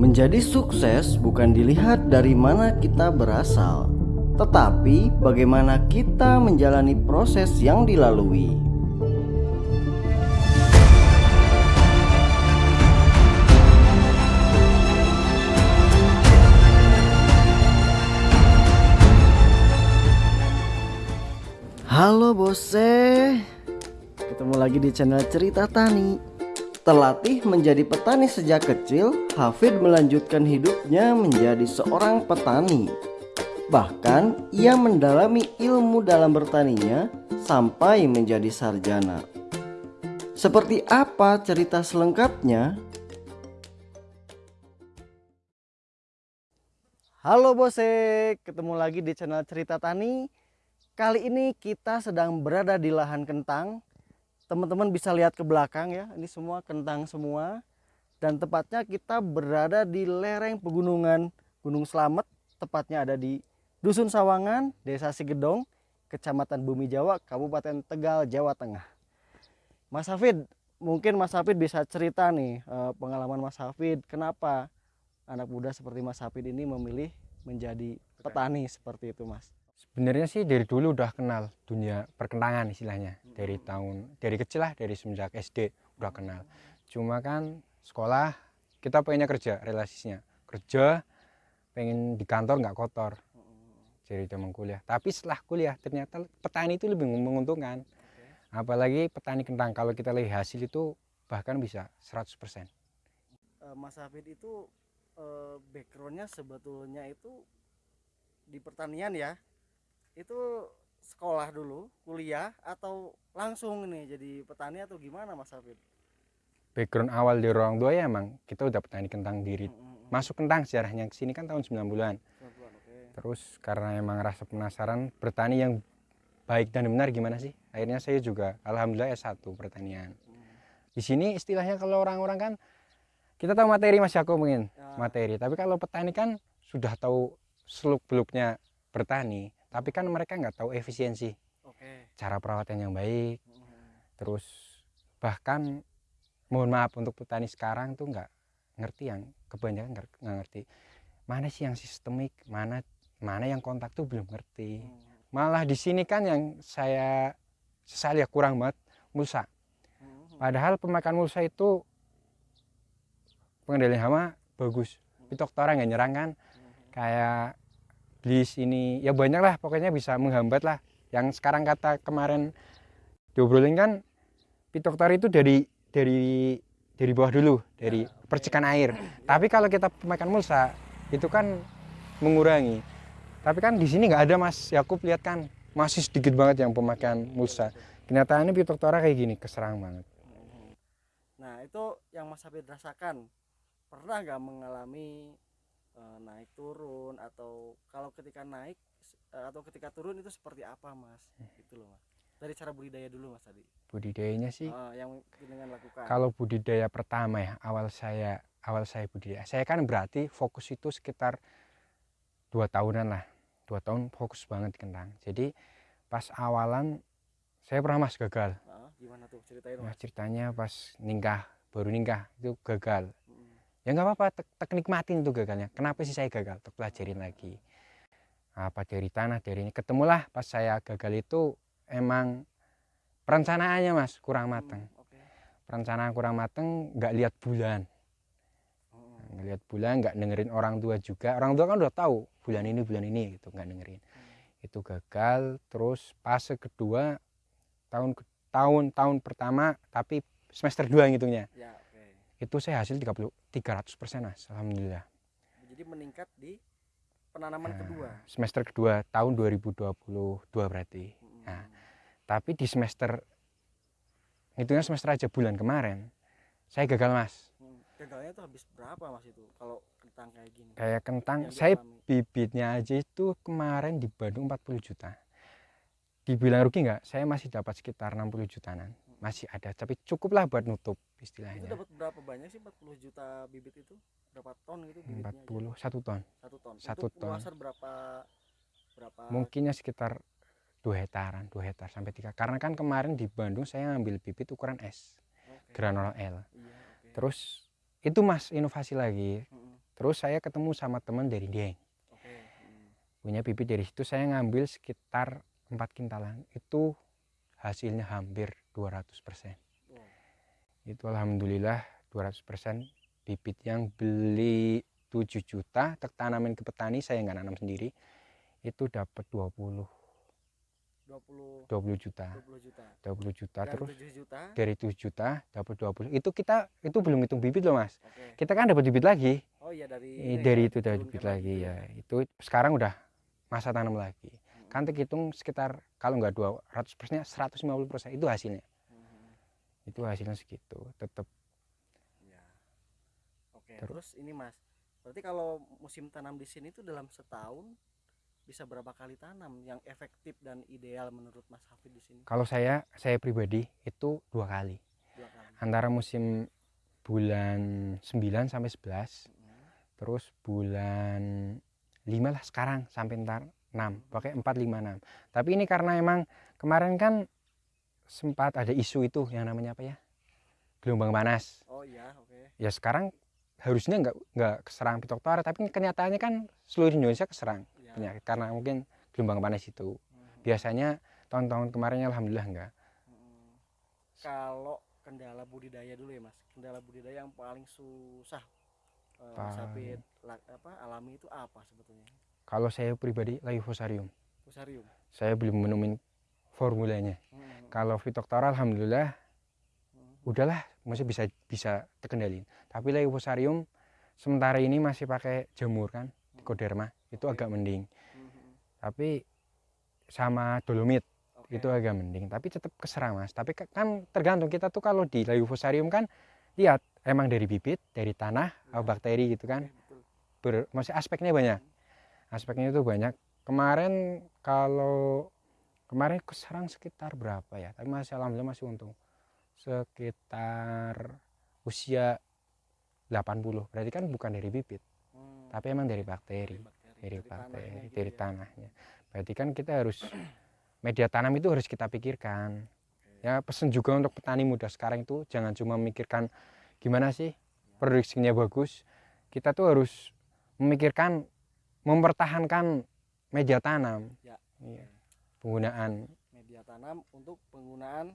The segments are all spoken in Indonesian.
Menjadi sukses bukan dilihat dari mana kita berasal, tetapi bagaimana kita menjalani proses yang dilalui. Halo bose, ketemu lagi di channel Cerita Tani. Terlatih menjadi petani sejak kecil, Hafid melanjutkan hidupnya menjadi seorang petani. Bahkan ia mendalami ilmu dalam bertaninya sampai menjadi sarjana. Seperti apa cerita selengkapnya? Halo bose, ketemu lagi di channel Cerita Tani. Kali ini kita sedang berada di lahan kentang teman-teman bisa lihat ke belakang ya. Ini semua kentang semua. Dan tepatnya kita berada di lereng pegunungan Gunung Slamet. Tepatnya ada di Dusun Sawangan Desa Sigedong Kecamatan Bumi Jawa Kabupaten Tegal Jawa Tengah. Mas Hafid mungkin Mas Hafid bisa cerita nih eh, pengalaman Mas Hafid. Kenapa anak muda seperti Mas Hafid ini memilih menjadi petani seperti itu Mas Sebenarnya sih dari dulu udah kenal dunia perkentangan istilahnya. Dari tahun dari kecil lah dari semenjak SD udah kenal. Cuma kan sekolah kita pengennya kerja relasinya. Kerja pengen di kantor nggak kotor. Jadi teman kuliah. Tapi setelah kuliah ternyata petani itu lebih menguntungkan. Apalagi petani kentang kalau kita lihat hasil itu bahkan bisa 100%. Eh, Mas Hafid itu eh, backgroundnya sebetulnya itu di pertanian ya itu sekolah dulu, kuliah atau langsung nih jadi petani atau gimana Mas Hafid? Background awal dari orang tua ya emang kita udah petani kentang diri. Hmm, hmm. Masuk kentang sejarahnya ke sini kan tahun 9 bulan. Sembilan bulan, oke. Terus karena emang rasa penasaran bertani yang baik dan benar gimana sih? Akhirnya saya juga alhamdulillah S1 pertanian. Hmm. Di sini istilahnya kalau orang-orang kan kita tahu materi Mas Yako mungkin Ya, materi, tapi kalau petani kan sudah tahu seluk-beluknya bertani, tapi kan mereka nggak tahu efisiensi, Oke. cara perawatan yang baik, Hmm, hmm. terus bahkan mohon maaf untuk petani sekarang tuh nggak ngerti yang kebanyakan nggak ngerti mana sih yang sistemik, mana mana yang kontak tuh belum ngerti. Hmm, Malah di sini kan yang saya sesali ya kurang banget mulsa. hmm, hmm. Padahal pemakaian mulsa itu pengendalian hama bagus. Pitoktora nggak nyerang kan, kayak blis ini ya banyak lah pokoknya bisa menghambat lah. Yang sekarang kata kemarin diobrolin kan pitoktora itu dari dari dari bawah dulu, dari Ya, percikan air. Tapi kalau kita pemakaian mulsa itu kan mengurangi. Tapi kan di sini nggak ada Mas Yakub lihat kan masih sedikit banget yang pemakaian mulsa. Kenyataannya pitoktora kayak gini keserang banget. Nah itu yang Mas Hafid rasakan pernah nggak mengalami naik turun atau kalau ketika naik eh, atau ketika turun itu seperti apa Mas? Gitu loh Mas. Dari cara budidaya dulu Mas tadi. Budidayanya sih Eh, yang dengan lakukan. kalau budidaya pertama ya awal saya awal saya budidaya saya kan berarti fokus itu sekitar dua tahunan lah dua tahun fokus banget di kentang jadi pas awalan saya pernah mas gagal Ah, gimana tuh ceritain nah Mas? ceritanya pas nikah baru nikah itu gagal. Ya nggak apa-apa tek, tek nikmatin tuh gagalnya. Kenapa sih saya gagal? Tek pelajarin lagi. Apa dari tanah dari ini. Ketemulah pas saya gagal itu emang perencanaannya mas kurang matang Hmm, Oke. perencanaan kurang mateng nggak lihat bulan. Hmm, ngelihat bulan nggak dengerin orang tua juga. Orang tua kan udah tahu bulan ini bulan ini gitu nggak dengerin. Hmm. itu gagal terus fase kedua tahun tahun tahun pertama tapi semester 2 ngitungnya. Ya. Itu saya hasil 30 300 persen mas alhamdulillah Jadi meningkat di penanaman Nah, kedua. semester kedua tahun 2022 berarti Hmm, Nah, tapi di semester hitungnya semester aja bulan kemarin saya gagal mas hmm. Gagalnya tuh habis berapa Mas itu kalau kentang kayak gini? kayak kentang Yang saya dialami. bibitnya aja itu kemarin di Bandung 40 juta dibilang rugi nggak saya masih dapat sekitar 60 jutaan masih ada tapi cukup lah buat nutup Itu istilahnya dapat berapa banyak sih 40 juta bibit itu? Berapa ton gitu bibitnya? aja? 40 satu ton Satu ton. Satu itu ton. berapa berapa mungkinnya sekitar dua hektaran dua hektar sampai tiga karena kan kemarin di Bandung saya ngambil bibit ukuran S Oke. granola L Iya, oke. terus itu mas inovasi lagi Mm-mm. terus saya ketemu sama teman dari Dieng Oke. Hmm. punya bibit dari situ saya ngambil sekitar empat kintalan itu hasilnya hampir 200% Wow. itu alhamdulillah 200% bibit yang beli 7 juta tak tanamin ke petani saya nggak nanam sendiri itu dapat 20 20 20 juta. 20 juta. 20 juta Dari terus 7 juta. dari 7 juta dapat 20 itu kita itu belum hitung bibit loh mas. Oke. kita kan dapat bibit lagi. Oh iya dari Eh, dari ya, itu dapat bibit lagi. ya. Itu sekarang udah masa tanam lagi Kan terhitung sekitar kalau nggak 200 persennya 150 persen itu hasilnya Hmm. itu hasilnya segitu tetap Ya. Oke, Terus- terus ini Mas. Berarti kalau musim tanam di sini tuh dalam setahun bisa berapa kali tanam yang efektif dan ideal menurut Mas Hafid di sini? kalau saya saya pribadi itu dua kali Dua kali. antara musim bulan 9 sampai 11 Hmm. terus bulan 5 lah sekarang sampai ntar 6 pakai 4 5 6 tapi ini karena emang kemarin kan sempat ada isu itu yang namanya apa ya gelombang panas Oh iya, oke. ya sekarang harusnya nggak nggak keserang pitoktora tapi kenyataannya kan seluruh Indonesia keserang Ya. penyakit karena mungkin gelombang panas itu Hmm. biasanya tahun-tahun kemarinnya alhamdulillah enggak Hmm. Kalau kendala budidaya dulu ya Mas. Kendala budidaya yang paling susah eh, la- apa alami itu apa sebetulnya? Kalau saya pribadi Laifosarium Fusarium. saya belum menemuin formulanya Hmm. kalau Phytophthora alhamdulillah Hmm. udahlah masih bisa bisa terkendalin tapi Laifosarium sementara ini masih pakai jamur kan Trichoderma itu Oke. agak mending Hmm. tapi sama dolomit Oke. itu agak mending tapi tetap keserang mas tapi ka- kan tergantung kita tuh kalau di Laifosarium kan lihat emang dari bibit dari tanah atau bakteri gitu kan ber, masih aspeknya banyak aspeknya itu banyak. Kemarin kalau kemarin keserang sekitar berapa ya? Tapi masih alhamdulillah masih untung. Sekitar usia 80 berarti kan bukan dari bibit. Hmm. tapi emang dari bakteri. Dari tanahnya bakteri gitu dari ya. tanahnya. Berarti kan kita harus media tanam itu harus kita pikirkan. Ya pesen juga untuk petani muda sekarang itu jangan cuma memikirkan gimana sih produksinya bagus. Kita tuh harus memikirkan mempertahankan media tanam Ya. Iya. penggunaan media tanam untuk penggunaan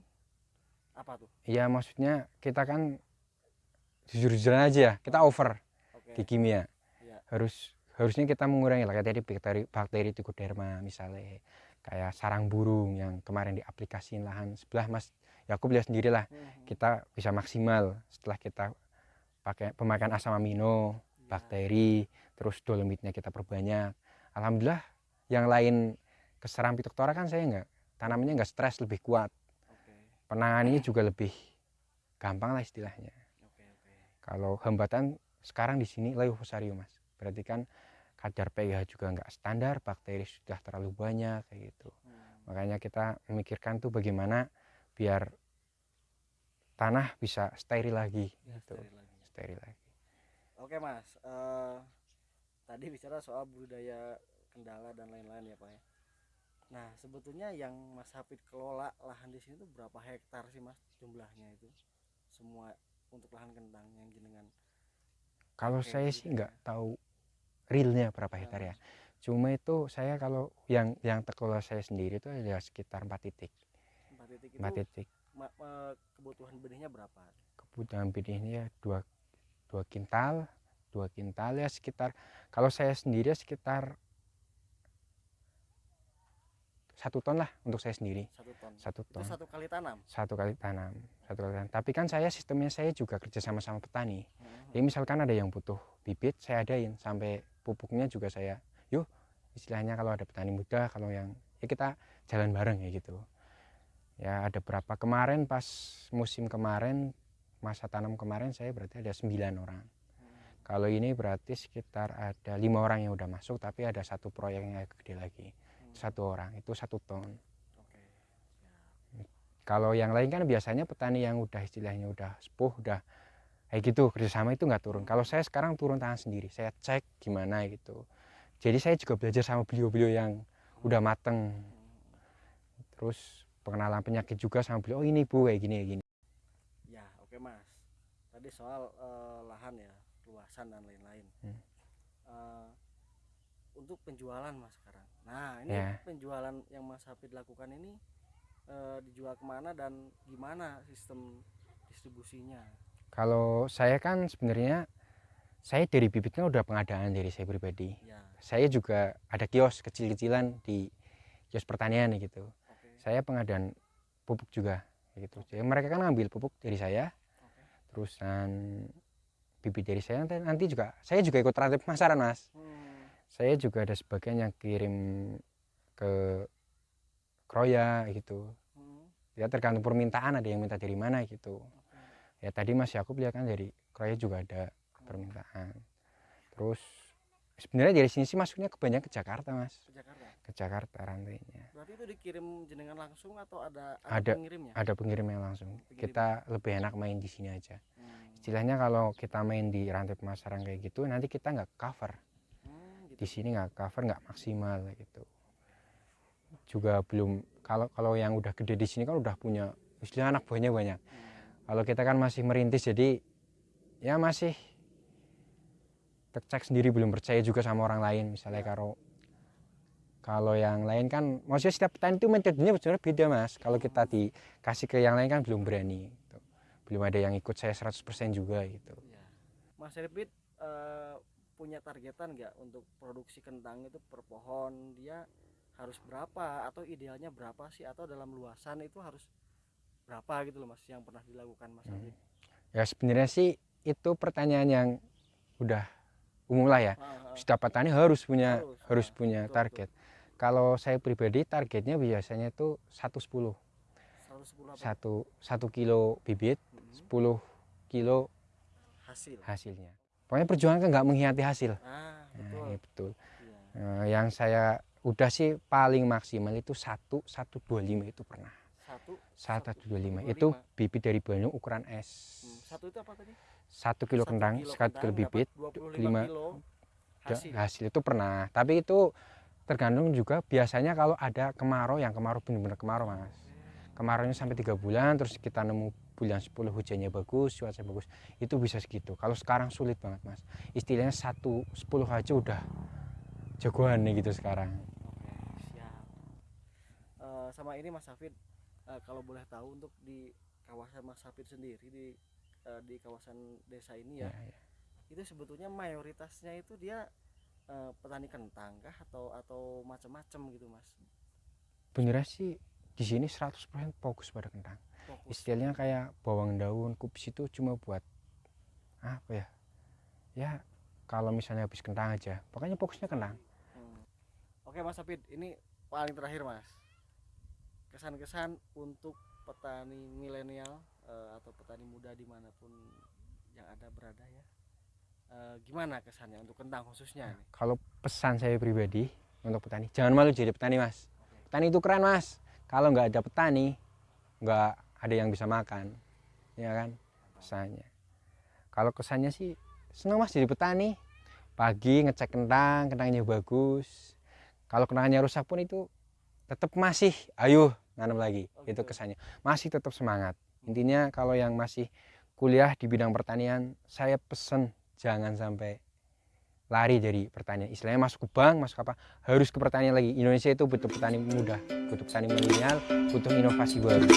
apa tuh? ya maksudnya kita kan jujur-jujuran aja ya kita over Oke. di kimia Iya. harus harusnya kita mengurangi lah kayak tadi bakteri bakteri Trichoderma misalnya kayak sarang burung yang kemarin diaplikasiin lahan sebelah mas Yakub lihat sendiri lah Mhm. kita bisa maksimal setelah kita pakai pemakaian asam amino Iya. Bakteri terus dolomitnya kita perbanyak. Alhamdulillah yang lain keserang pitoktora kan saya nggak. Tanamannya nggak stres lebih kuat. Penanganannya juga lebih gampang lah istilahnya. Oke, oke. kalau hambatan sekarang di sini Laeofosarium mas. Berarti kan kadar pH juga nggak standar bakteri sudah terlalu banyak kayak gitu. Hmm. makanya kita memikirkan tuh bagaimana biar tanah bisa steril lagi Ya, gitu. steril lagi. steril lagi Oke mas, eh, tadi bicara soal budidaya kendala dan lain-lain ya pak ya. Nah sebetulnya yang Mas Hafid kelola lahan di sini tuh berapa hektar sih mas jumlahnya itu? Semua untuk lahan kentang yang jenengan kalau Oke, saya sih nggak tahu realnya berapa Nah, hektar ya. Cuma itu saya kalau yang yang terkelola saya sendiri itu ada sekitar empat titik. Empat titik itu empat titik. ma- eh, kebutuhan benihnya berapa? kebutuhan benihnya dua dua kintal dua kintal ya sekitar kalau saya sendiri ya sekitar satu ton lah untuk saya sendiri Satu ton. satu Itu ton satu kali tanam. satu kali tanam satu kali tanam tapi kan saya sistemnya saya juga kerja sama sama petani Mhm. jadi misalkan ada yang butuh bibit saya adain sampai pupuknya juga saya yuk istilahnya kalau ada petani muda kalau yang ya kita jalan bareng ya gitu ya ada berapa kemarin pas musim kemarin masa tanam kemarin saya berarti ada 9 orang Hmm. Kalau ini berarti sekitar ada lima orang yang udah masuk tapi ada satu proyek yang agak gede lagi. Hmm. satu orang itu satu ton. Kalau yang lain kan biasanya petani yang udah istilahnya udah sepuh udah kayak gitu kerjasama itu nggak turun. Kalau saya sekarang turun tangan sendiri saya cek gimana gitu. Jadi saya juga belajar sama beliau-beliau yang udah mateng. Terus pengenalan penyakit juga sama beliau oh ini bu kayak gini kayak gini. Ya, oke Mas. Tadi soal eh, lahan ya, luasan dan lain-lain. Hmm. eh, untuk penjualan mas sekarang nah ini Ya. penjualan yang mas Hafid lakukan ini eh, dijual ke mana dan gimana sistem distribusinya Kalau saya kan sebenarnya saya dari bibitnya udah pengadaan dari saya pribadi. ya Saya juga ada kios kecil-kecilan di kios pertanian gitu. oke Saya pengadaan pupuk juga gitu. Jadi mereka kan ngambil pupuk dari saya, oke terusan bibit dari saya nanti, juga saya juga ikut rantai pemasaran mas. Hmm, Saya juga ada sebagian yang kirim ke Kroya gitu. hmm, Ya tergantung permintaan ada yang minta dari mana gitu. oke. Ya tadi Mas Yakub lihat kan dari Kroya juga ada permintaan. Terus sebenarnya dari sini sih masuknya kebanyakan ke Jakarta mas, ke Jakarta ke Jakarta rantainya. berarti itu dikirim jenengan langsung atau ada Ada. pengirimnya Ada pengirimnya langsung. Pengirim. Kita lebih enak main di sini aja. Hmm, Istilahnya kalau kita main di rantai pemasaran kayak gitu, nanti kita nggak cover. hmm, gitu. Di sini nggak cover, nggak maksimal gitu. Juga belum kalau kalau yang udah gede di sini kan udah punya istilah anak buahnya banyak. Hmm, Kalau kita kan masih merintis jadi ya masih cek sendiri belum percaya juga sama orang lain misalnya Ya. kalau kalau yang lain kan maksudnya setiap petani itu metodenya sebenarnya beda mas kalau kita dikasih ke yang lain kan belum berani. Belum ada yang ikut saya 100% juga gitu. Ya. Mas Ripit eh, punya targetan nggak untuk produksi kentang itu per pohon? Dia harus berapa? Atau idealnya berapa sih? Atau dalam luasan itu harus berapa gitu loh mas yang pernah dilakukan mas Hmm. Ya sebenarnya sih itu pertanyaan yang udah umum lah ya. Ah, ah, setiap petani harus punya Harus, harus ah, punya betul, target. Kalau saya pribadi targetnya biasanya itu 110 110 apa? Satu satu kilo bibit Hmm, 10 kilo hasil. hasilnya. Pokoknya perjuangan kan nggak mengkhianati hasil. Ah nah, betul. iya betul. Iya. Eh, yang saya udah sih paling maksimal itu satu satu dua lima itu pernah. Satu? Satu dua lima. 125. itu bibit dari Bandung ukuran S. Hmm, satu itu apa tadi? Satu kilo Satu kentang kilo satu kilo bibit dapat 25 lima hasil. hasil itu pernah. Tapi itu tergantung juga biasanya kalau ada kemarau yang kemarau benar-benar kemarau mas kemaraunya sampai tiga bulan terus kita nemu bulan 10 hujannya bagus cuaca bagus itu bisa segitu kalau sekarang sulit banget mas istilahnya satu 10 aja udah jagoan nih gitu sekarang Oke, siap. Eh, sama ini Mas Hafid, eh, kalau boleh tahu untuk di kawasan Mas Hafid sendiri di eh, di kawasan desa ini ya, Ya, ya. itu sebetulnya mayoritasnya itu dia eh, petani kentang kah atau atau macam-macam gitu Mas? benernya sih di sini 100% fokus pada kentang Fokus. istilahnya kayak bawang daun kubis itu cuma buat apa ya ya kalau misalnya habis kentang aja pokoknya fokusnya kentang Hmm. Oke Mas Hafid, ini paling terakhir Mas. Kesan-kesan untuk petani milenial eh, atau petani muda di mana pun yang ada berada ya. Eh, gimana kesannya untuk kentang khususnya nih? kalau pesan saya pribadi untuk petani jangan malu jadi petani mas petani itu keren mas kalau nggak ada petani nggak ada yang bisa makan ya kan pesannya. Kalau kesannya sih senang mas jadi petani. Pagi ngecek kentang kentangnya bagus. Kalau kentangnya rusak pun itu tetap masih ayo nanam lagi Oh, itu kesannya. Masih tetap semangat. Intinya kalau yang masih kuliah di bidang pertanian saya pesen jangan sampai lari dari pertanian. Istilahnya masuk ke bank masuk apa harus ke pertanian lagi. Indonesia itu butuh petani muda butuh petani milenial butuh inovasi baru